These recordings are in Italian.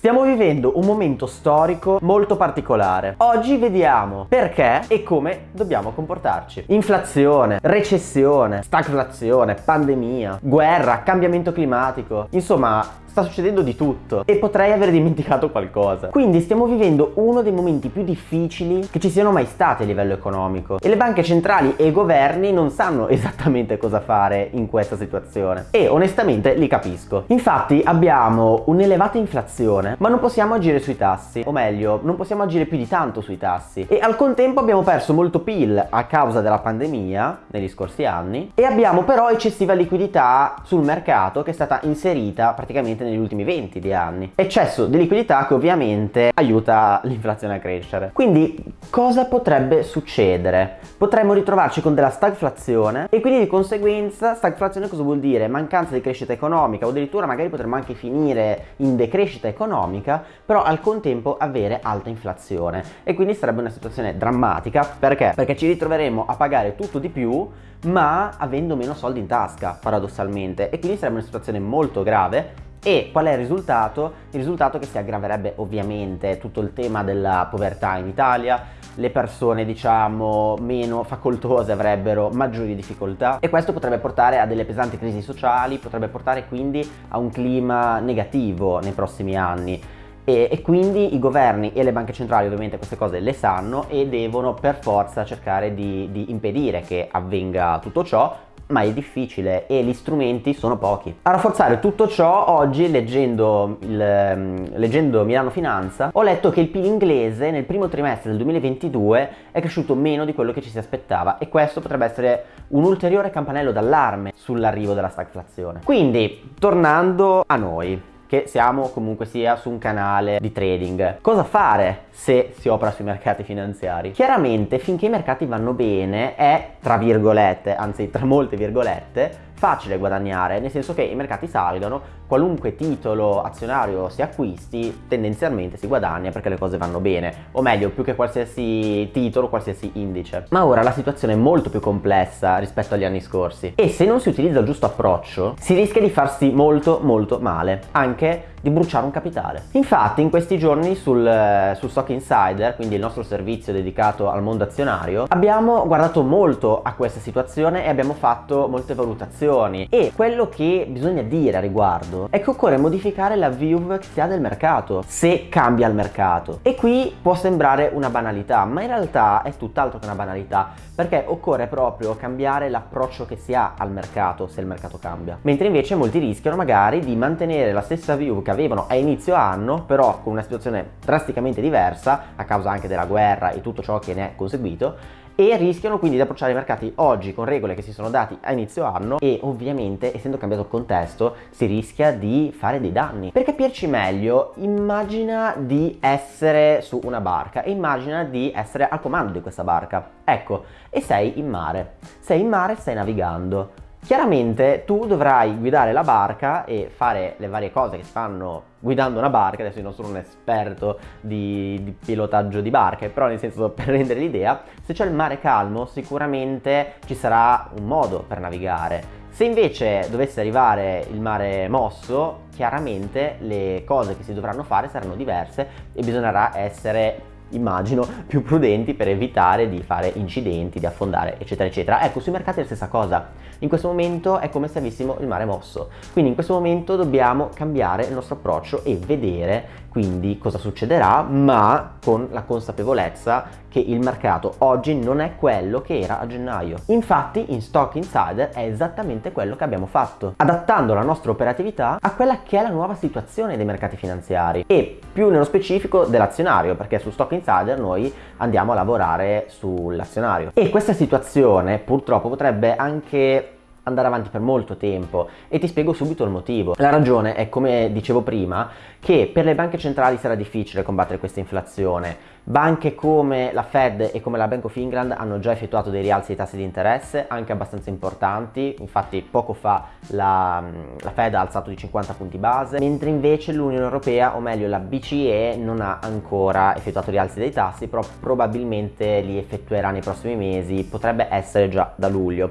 Stiamo vivendo un momento storico molto particolare. Oggi vediamo perché e come dobbiamo comportarci. Inflazione, recessione, stagflazione, pandemia, guerra, cambiamento climatico. Insomma, sta succedendo di tutto e potrei aver dimenticato qualcosa. Quindi stiamo vivendo uno dei momenti più difficili che ci siano mai stati a livello economico. E le banche centrali e i governi non sanno esattamente cosa fare in questa situazione. E onestamente li capisco. Infatti abbiamo un'elevata inflazione ma non possiamo agire sui tassi. O meglio non possiamo agire più di tanto sui tassi. E al contempo abbiamo perso molto PIL a causa della pandemia negli scorsi anni. E abbiamo però eccessiva liquidità sul mercato che è stata inserita praticamente praticamente negli ultimi 20 di anni. Eccesso di liquidità che ovviamente aiuta l'inflazione a crescere. Quindi cosa potrebbe succedere? Potremmo ritrovarci con della stagflazione e quindi di conseguenza stagflazione cosa vuol dire? Mancanza di crescita economica o addirittura magari potremmo anche finire in decrescita economica però al contempo avere alta inflazione e quindi sarebbe una situazione drammatica perché? Perché ci ritroveremo a pagare tutto di più ma avendo meno soldi in tasca paradossalmente e quindi sarebbe una situazione molto grave e qual è il risultato? Il risultato è che si aggraverebbe ovviamente tutto il tema della povertà in Italia, le persone diciamo meno facoltose avrebbero maggiori difficoltà e questo potrebbe portare a delle pesanti crisi sociali, potrebbe portare quindi a un clima negativo nei prossimi anni. E, e, quindi i governi e le banche centrali ovviamente queste cose le sanno e devono per forza cercare di, di impedire che avvenga tutto ciò ma è difficile e gli strumenti sono pochi. A rafforzare tutto ciò, oggi leggendo, il, ehm, leggendo Milano Finanza, ho letto che il PIL inglese nel primo trimestre del 2022 è cresciuto meno di quello che ci si aspettava e questo potrebbe essere un ulteriore campanello d'allarme sull'arrivo della stagflazione. Quindi, tornando a noi, che siamo comunque sia su un canale di trading. Cosa fare se si opera sui mercati finanziari? Chiaramente finché i mercati vanno bene è tra virgolette, anzi tra molte virgolette, facile guadagnare, nel senso che i mercati salgono, qualunque titolo azionario si acquisti, tendenzialmente si guadagna perché le cose vanno bene, o meglio, più che qualsiasi titolo, qualsiasi indice. Ma ora la situazione è molto più complessa rispetto agli anni scorsi e se non si utilizza il giusto approccio, si rischia di farsi molto molto male, anche di bruciare un capitale. Infatti in questi giorni sul, sul Stock Insider, quindi il nostro servizio dedicato al mondo azionario, abbiamo guardato molto a questa situazione e abbiamo fatto molte valutazioni. E quello che bisogna dire a riguardo è che occorre modificare la view che si ha del mercato se cambia il mercato. E qui può sembrare una banalità ma in realtà è tutt'altro che una banalità perché occorre proprio cambiare l'approccio che si ha al mercato se il mercato cambia. Mentre invece molti rischiano magari di mantenere la stessa view che che avevano a inizio anno, però con una situazione drasticamente diversa, a causa anche della guerra e tutto ciò che ne è conseguito, e rischiano quindi di approcciare i mercati oggi con regole che si sono dati a inizio anno e ovviamente essendo cambiato il contesto si rischia di fare dei danni. Per capirci meglio immagina di essere su una barca immagina di essere al comando di questa barca. Ecco, e sei in mare. Sei in mare, stai navigando. Chiaramente tu dovrai guidare la barca e fare le varie cose che si fanno guidando una barca, adesso io non sono un esperto di, di pilotaggio di barche, però nel senso per rendere l'idea, se c'è il mare calmo sicuramente ci sarà un modo per navigare. Se invece dovesse arrivare il mare mosso, chiaramente le cose che si dovranno fare saranno diverse e bisognerà essere immagino, più prudenti per evitare di fare incidenti, di affondare, eccetera, eccetera. Ecco, sui mercati è la stessa cosa. In questo momento è come se avessimo il mare mosso. Quindi in questo momento dobbiamo cambiare il nostro approccio e vedere quindi cosa succederà, ma con la consapevolezza che il mercato oggi non è quello che era a gennaio. Infatti in Stock Insider è esattamente quello che abbiamo fatto, adattando la nostra operatività a quella che è la nuova situazione dei mercati finanziari e più nello specifico dell'azionario, perché su Stock Insider noi andiamo a lavorare sull'azionario. E questa situazione purtroppo potrebbe anche andare avanti per molto tempo e ti spiego subito il motivo. La ragione è, come dicevo prima, che per le banche centrali sarà difficile combattere questa inflazione. Banche come la Fed e come la Bank of England hanno già effettuato dei rialzi dei tassi di interesse, anche abbastanza importanti, infatti poco fa la, la Fed ha alzato di 50 punti base, mentre invece l'Unione Europea, o meglio la BCE, non ha ancora effettuato rialzi dei tassi, però probabilmente li effettuerà nei prossimi mesi, potrebbe essere già da luglio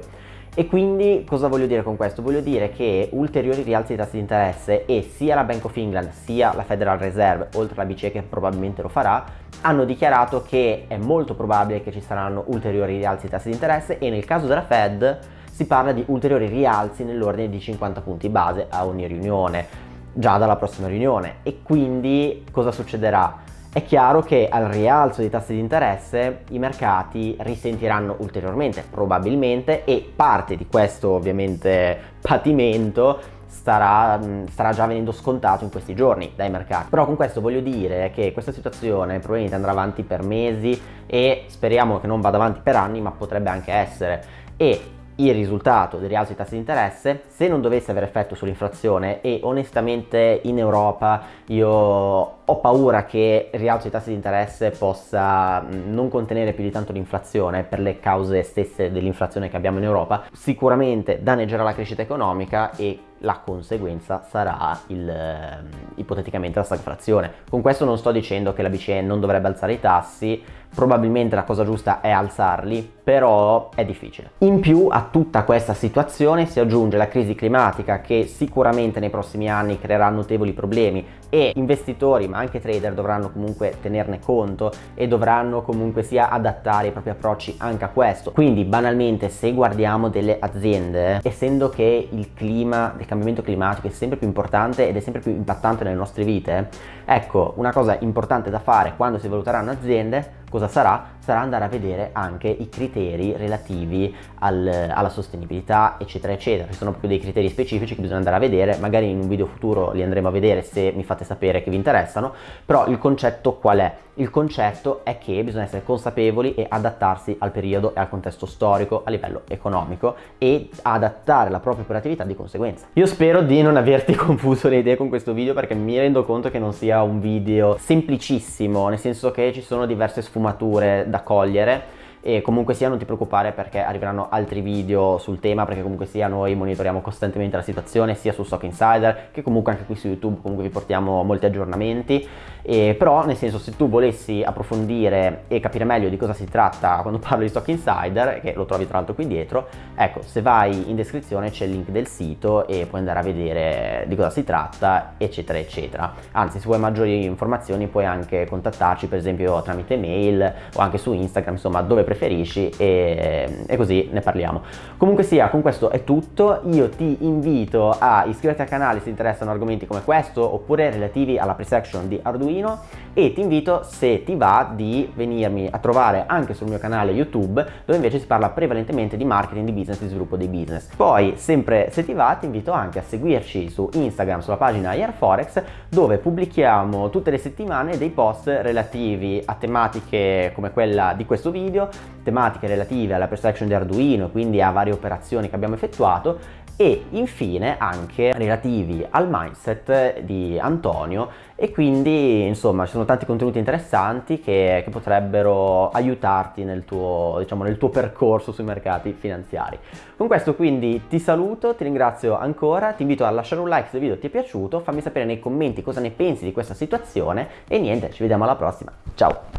E quindi cosa voglio dire con questo? Voglio dire che ulteriori rialzi di tassi di interesse e sia la Bank of England sia la Federal Reserve, oltre alla BCE che probabilmente lo farà, hanno dichiarato che è molto probabile che ci saranno ulteriori rialzi di tassi di interesse e nel caso della Fed si parla di ulteriori rialzi nell'ordine di 50 punti base a ogni riunione già dalla prossima riunione e quindi cosa succederà? È chiaro che al rialzo dei tassi di interesse i mercati risentiranno ulteriormente, probabilmente, e parte di questo ovviamente patimento starà, starà, già venendo scontato in questi giorni dai mercati. Però con questo voglio dire che questa situazione probabilmente andrà avanti per mesi e speriamo che non vada avanti per anni, ma potrebbe anche essere. E il risultato del rialzo dei tassi di interesse se non dovesse avere effetto sull'inflazione e onestamente in Europa io ho paura che il rialzo dei tassi di interesse possa non contenere più di tanto l'inflazione per le cause stesse dell'inflazione che abbiamo in Europa. Sicuramente danneggerà la crescita economica e la conseguenza sarà il, ehm, ipoteticamente la stagflazione. Con questo non sto dicendo che la BCE non dovrebbe alzare i tassi, probabilmente la cosa giusta è alzarli, però è difficile. In più a tutta questa situazione si aggiunge la crisi climatica che sicuramente nei prossimi anni creerà notevoli problemi e investitori ma anche trader dovranno comunque tenerne conto e dovranno comunque sia adattare i propri approcci anche a questo. Quindi banalmente se guardiamo delle aziende, essendo che il clima cambiamento climatico è sempre più importante ed è sempre più impattante nelle nostre vite, ecco una cosa importante da fare quando si valuteranno aziende cosa sarà? Sarà andare a vedere anche i criteri relativi al, alla sostenibilità eccetera eccetera, ci sono proprio dei criteri specifici che bisogna andare a vedere, magari in un video futuro li andremo a vedere se mi fate sapere che vi interessano, però il concetto qual è? Il concetto è che bisogna essere consapevoli e adattarsi al periodo e al contesto storico a livello economico e adattare la propria operatività di conseguenza. Io spero di non averti confuso le idee con questo video perché mi rendo conto che non sia un video semplicissimo, nel senso che ci sono diverse sfumature da cogliere e comunque sia non ti preoccupare perché arriveranno altri video sul tema perché comunque sia noi monitoriamo costantemente la situazione sia su Stock Insider che comunque anche qui su YouTube comunque vi portiamo molti aggiornamenti. E però nel senso se tu volessi approfondire e capire meglio di cosa si tratta quando parlo di Stock Insider che lo trovi tra l'altro qui dietro ecco se vai in descrizione c'è il link del sito e puoi andare a vedere di cosa si tratta eccetera eccetera. Anzi se vuoi maggiori informazioni puoi anche contattarci per esempio tramite mail o anche su Instagram insomma dove preferisci e, e, così ne parliamo. Comunque sia, con questo è tutto, io ti invito a iscriverti al canale se ti interessano argomenti come questo oppure relativi alla pre-section di Arduino e ti invito se ti va di venirmi a trovare anche sul mio canale YouTube dove invece si parla prevalentemente di marketing, di business, di sviluppo dei business. Poi sempre se ti va ti invito anche a seguirci su Instagram sulla pagina Airforex dove pubblichiamo tutte le settimane dei post relativi a tematiche come quella di questo video tematiche relative alla perception di Arduino, quindi a varie operazioni che abbiamo effettuato e infine anche relativi al mindset di Antonio e quindi insomma ci sono tanti contenuti interessanti che, che potrebbero aiutarti nel tuo, diciamo, nel tuo percorso sui mercati finanziari. Con questo quindi ti saluto, ti ringrazio ancora, ti invito a lasciare un like se il video ti è piaciuto, fammi sapere nei commenti cosa ne pensi di questa situazione e niente, ci vediamo alla prossima, ciao!